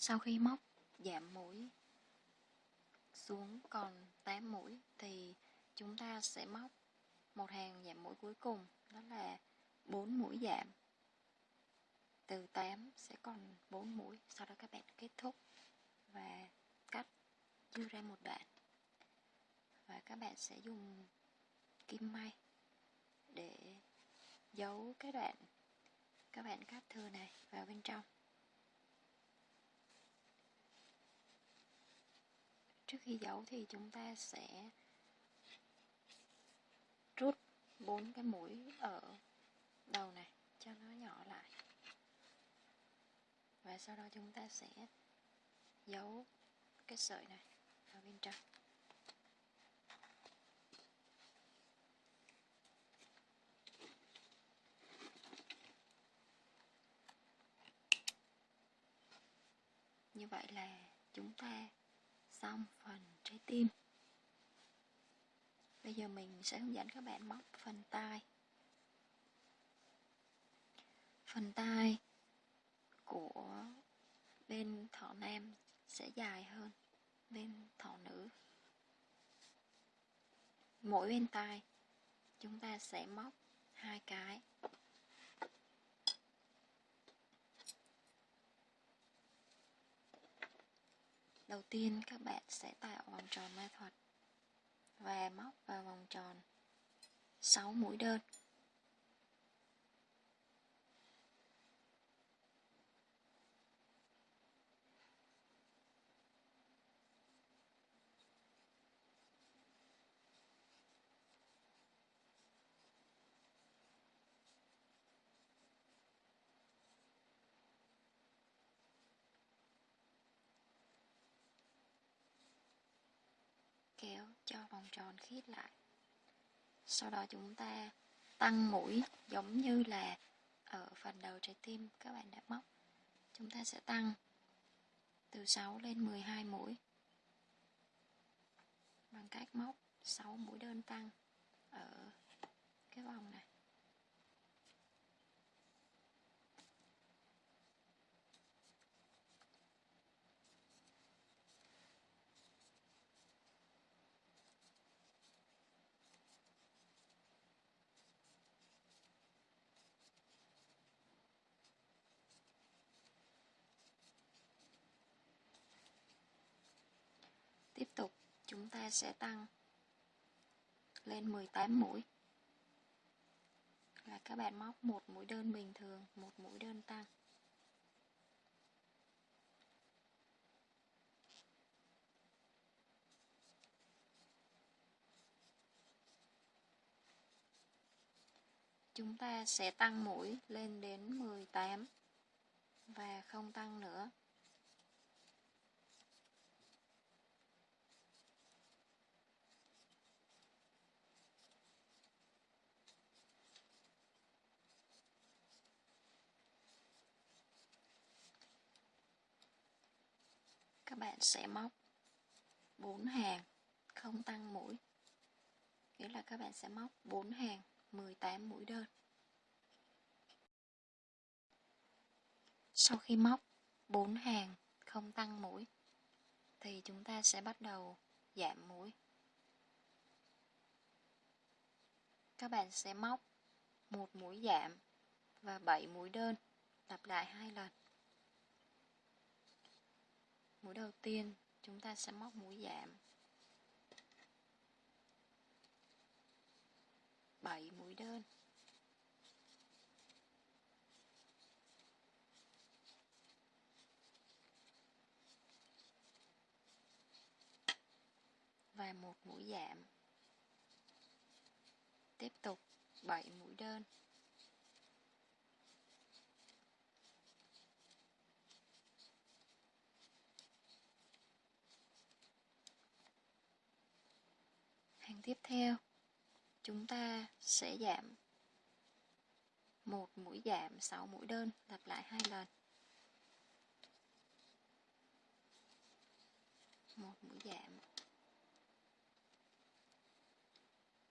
Sau khi móc giảm mũi xuống còn 8 mũi thì chúng ta sẽ móc một hàng giảm mũi cuối cùng, đó là 4 mũi giảm. Từ 8 sẽ còn 4 mũi. Sau đó các bạn kết thúc và cắt đưa ra một đoạn. Và các bạn sẽ dùng kim may để giấu cái đoạn các bạn cắt thừa này vào bên trong. Trước khi giấu thì chúng ta sẽ rút bốn cái mũi ở đầu này, cho nó nhỏ lại. Và sau đó chúng ta sẽ giấu cái sợi này vào bên trong. Như vậy là chúng ta xong phần trái tim. Bây giờ mình sẽ hướng dẫn các bạn móc phần tai. Phần tai của bên thỏ nam sẽ dài hơn bên thỏ nữ. Mỗi bên tai chúng ta sẽ móc hai cái. Đầu tiên, các bạn sẽ tạo vòng tròn ma thuật và móc vào vòng tròn. 6 mũi đơn. Kéo cho vòng tròn khít lại. Sau đó chúng ta tăng mũi giống như là ở phần đầu trái tim các bạn đã móc. Chúng ta sẽ tăng từ 6 lên 12 mũi. Bằng cách móc 6 mũi đơn tăng ở cái vòng này. Tiếp tục chúng ta sẽ tăng lên 18 mũi là các bạn móc một mũi đơn bình thường, một mũi đơn tăng. Chúng ta sẽ tăng mũi lên đến 18 và không tăng nữa. Các bạn sẽ móc 4 hàng, không tăng mũi. Nghĩa là các bạn sẽ móc 4 hàng 18 mũi đơn. Sau khi móc 4 hàng, không tăng mũi, thì chúng ta sẽ bắt đầu giảm mũi. Các bạn sẽ móc một mũi giảm và 7 mũi đơn, lặp lại hai lần mũi đầu tiên, chúng ta sẽ móc mũi giảm. 7 mũi đơn. Và một mũi giảm. Tiếp tục 7 mũi đơn hàng tiếp theo, chúng ta sẽ giảm một mũi giảm 6 mũi đơn, lặp lại hai lần. Một mũi giảm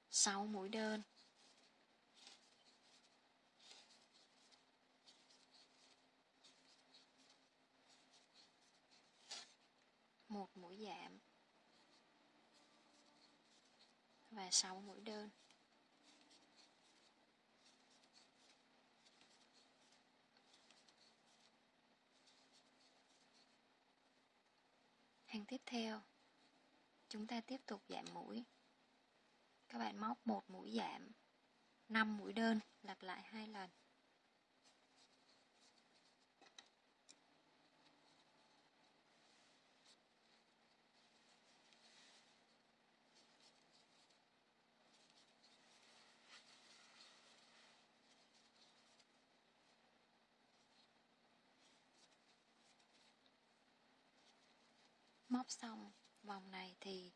6 mũi đơn. Một mũi giảm và 6 mũi đơn. Hàng tiếp theo, chúng ta tiếp tục giảm mũi. Các bạn móc một mũi giảm 5 mũi đơn lặp lại hai lần. Móc xong, vòng này thì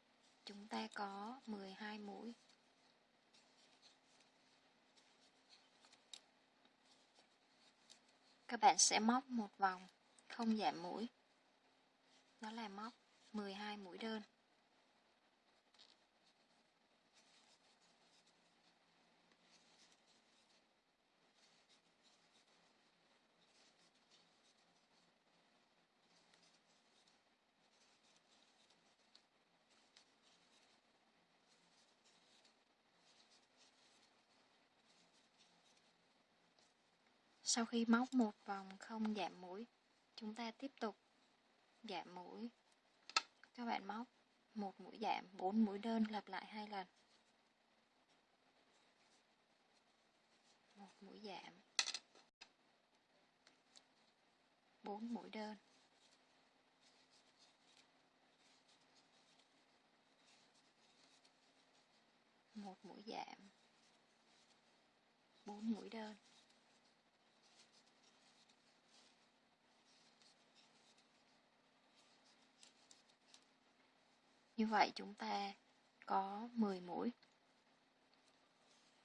chúng ta có 12 mũi. Các bạn sẽ móc một vòng, không giảm mũi. Đó là móc 12 mũi đơn. Sau khi móc một vòng không giảm mũi, chúng ta tiếp tục giảm mũi. Các bạn móc một mũi giảm, 4 mũi đơn lặp lại hai lần. Một mũi giảm. 4 mũi đơn. Một mũi giảm. 4 mũi đơn. Như vậy chúng ta có 10 mũi.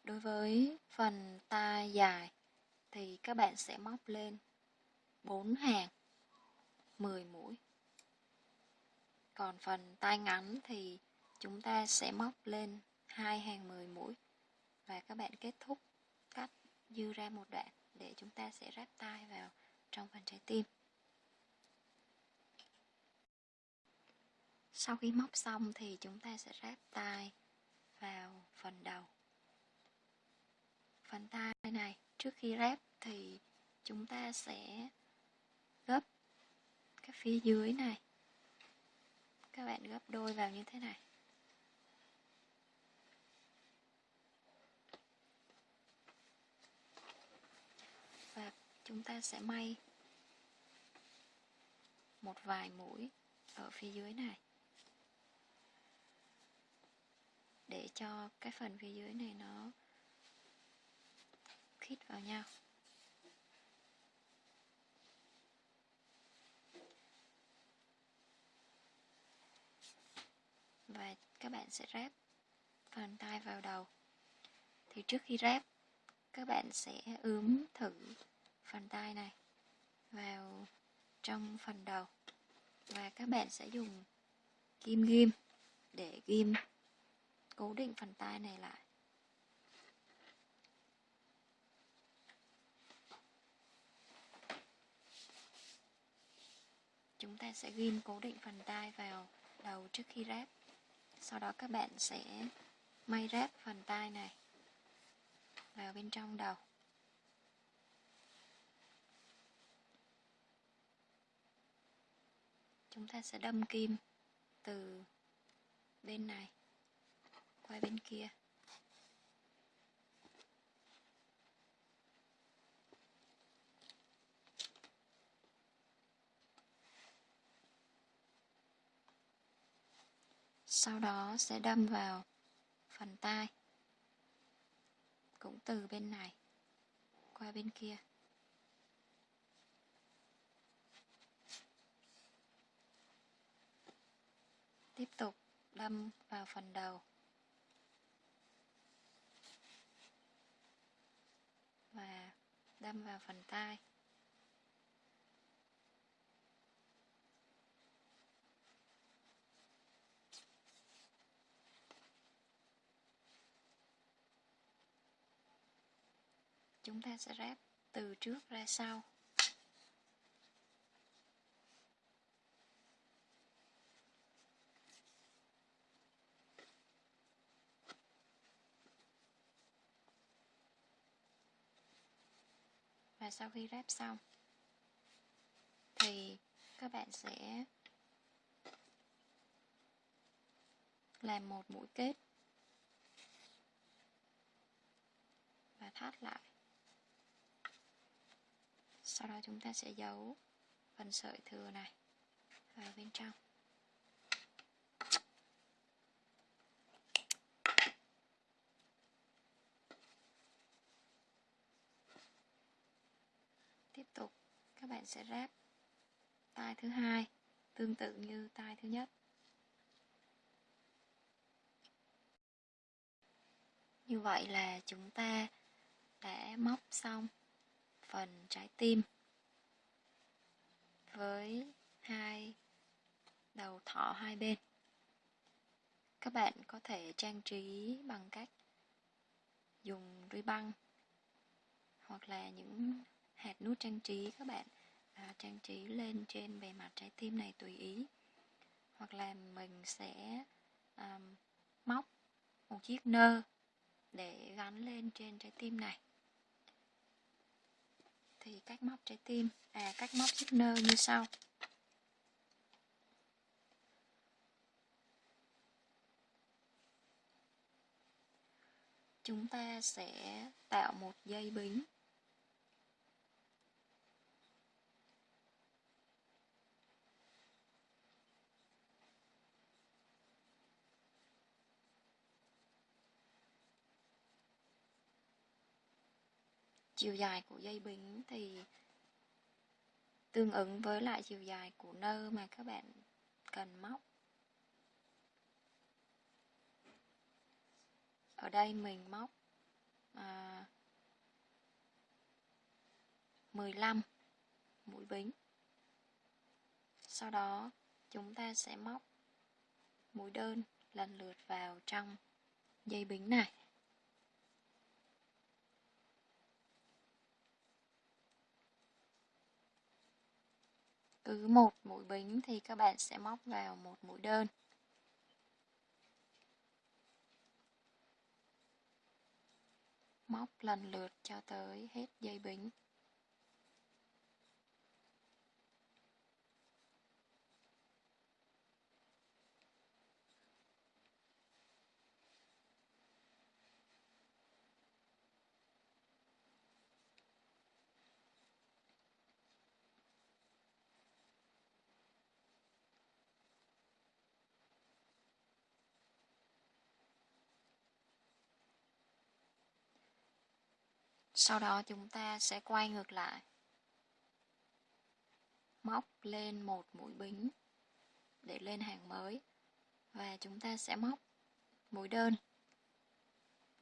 Đối với phần tai dài thì các bạn sẽ móc lên 4 hàng 10 mũi. Còn phần tai ngắn thì chúng ta sẽ móc lên hai hàng 10 mũi và các bạn kết thúc cắt dư ra một đoạn để chúng ta sẽ ráp tai vào trong phần trái tim. Sau khi móc xong thì chúng ta sẽ ráp tay vào phần đầu. Phần tay này, trước khi ráp thì chúng ta sẽ gấp cái phía dưới này. Các bạn gấp đôi vào như thế này. Và chúng ta sẽ may một vài mũi ở phía dưới này. Để cho cái phần phía dưới này nó khít vào nhau. Và các bạn sẽ ráp phần tay vào đầu. Thì trước khi ráp, các bạn sẽ ướm thử phần tay này vào trong phần đầu. Và các bạn sẽ dùng kim ghim để ghim cố định phần tai này lại. Chúng ta sẽ ghim cố định phần tai vào đầu trước khi ráp. Sau đó các bạn sẽ may ráp phần tai này vào bên trong đầu. Chúng ta sẽ đâm kim từ bên này qua bên kia. Sau đó sẽ đâm vào phần tai, cũng từ bên này, qua bên kia. Tiếp tục đâm vào phần đầu. Và đâm vào phần tai. Chúng ta sẽ ráp từ trước ra sau. Và sau khi ráp xong, thì các bạn sẽ làm một mũi kết và thắt lại. Sau đó chúng ta sẽ giấu phần sợi thừa này vào bên trong tiếp tục các bạn sẽ ráp tay thứ hai, tương tự như tay thứ nhất. Như vậy là chúng ta đã móc xong phần trái tim với hai đầu thỏ hai bên. Các bạn có thể trang trí bằng cách dùng ruy băng hoặc là những hạt nút trang trí các bạn à, trang trí lên trên bề mặt trái tim này tùy ý. Hoặc là mình sẽ à, móc một chiếc nơ để gắn lên trên trái tim này. Thì cách móc trái tim à cách móc chiếc nơ như sau. Chúng ta sẽ tạo một dây bính chiều dài của dây bính thì tương ứng với lại chiều dài của nơ mà các bạn cần móc. Ở đây mình móc à, 15 mũi bính. Sau đó chúng ta sẽ móc mũi đơn lần lượt vào trong dây bính này. Cứ một mũi bính thì các bạn sẽ móc vào một mũi đơn. Móc lần lượt cho tới hết dây bính. Sau đó chúng ta sẽ quay ngược lại. Móc lên một mũi bính để lên hàng mới. Và chúng ta sẽ móc mũi đơn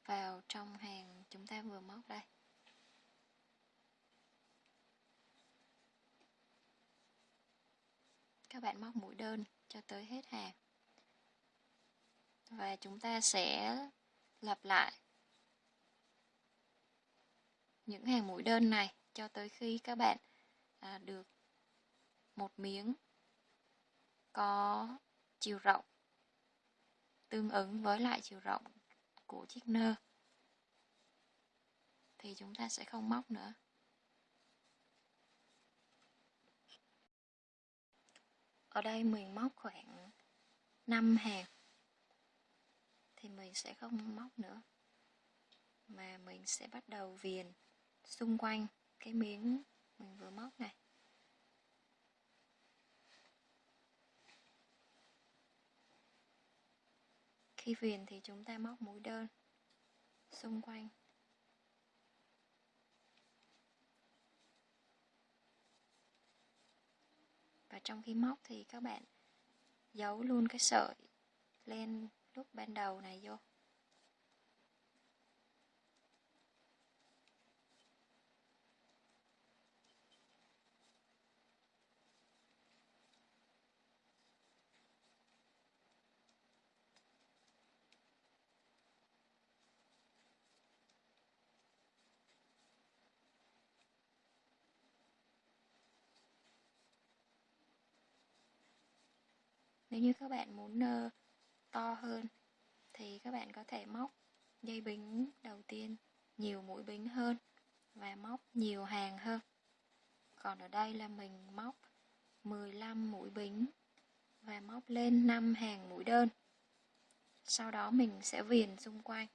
vào trong hàng chúng ta vừa móc đây. Các bạn móc mũi đơn cho tới hết hàng. Và chúng ta sẽ lặp lại những hàng mũi đơn này cho tới khi các bạn à, được một miếng có chiều rộng tương ứng với lại chiều rộng của chiếc nơ thì chúng ta sẽ không móc nữa. Ở đây mình móc khoảng 5 hàng thì mình sẽ không móc nữa mà mình sẽ bắt đầu viền xung quanh cái miếng mình vừa móc này. Khi viền thì chúng ta móc mũi đơn xung quanh. Và trong khi móc thì các bạn giấu luôn cái sợi len lúc ban đầu này vô. Nếu như các bạn muốn nơ to hơn thì các bạn có thể móc dây bính đầu tiên nhiều mũi bính hơn và móc nhiều hàng hơn. Còn ở đây là mình móc 15 mũi bính và móc lên 5 hàng mũi đơn. Sau đó mình sẽ viền xung quanh.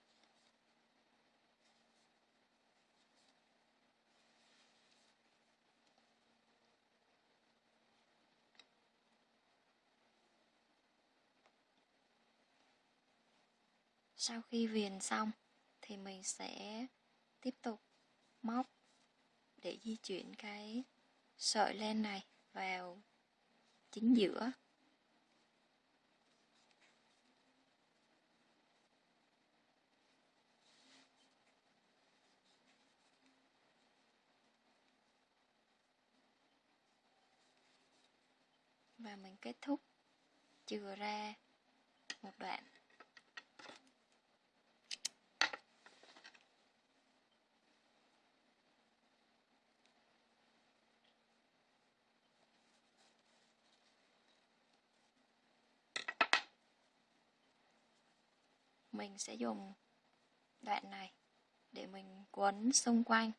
Sau khi viền xong, thì mình sẽ tiếp tục móc để di chuyển cái sợi len này vào chính giữa. Và mình kết thúc, chừa ra một đoạn. Mình sẽ dùng đoạn này để mình quấn xung quanh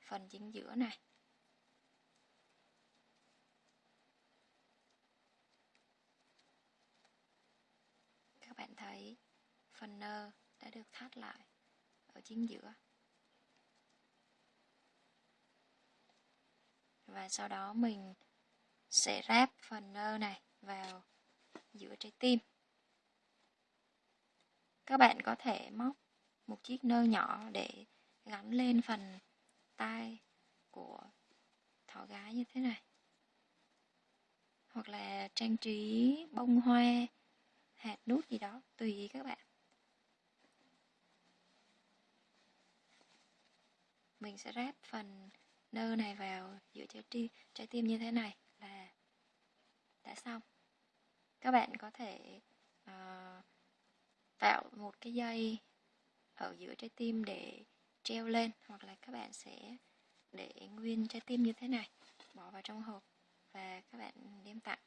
phần chính giữa này. Các bạn thấy phần nơ đã được thắt lại ở chính giữa. Và sau đó mình sẽ ráp phần nơ này vào giữa trái tim các bạn có thể móc một chiếc nơ nhỏ để gắn lên phần tai của thỏ gái như thế này. Hoặc là trang trí bông hoa hạt nút gì đó tùy ý các bạn. Mình sẽ ráp phần nơ này vào giữa trái tim, trái tim như thế này là đã xong. Các bạn có thể uh, tạo một cái dây ở giữa trái tim để treo lên, hoặc là các bạn sẽ để nguyên trái tim như thế này. Bỏ vào trong hộp và các bạn đem tặng.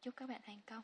Chúc các bạn thành công.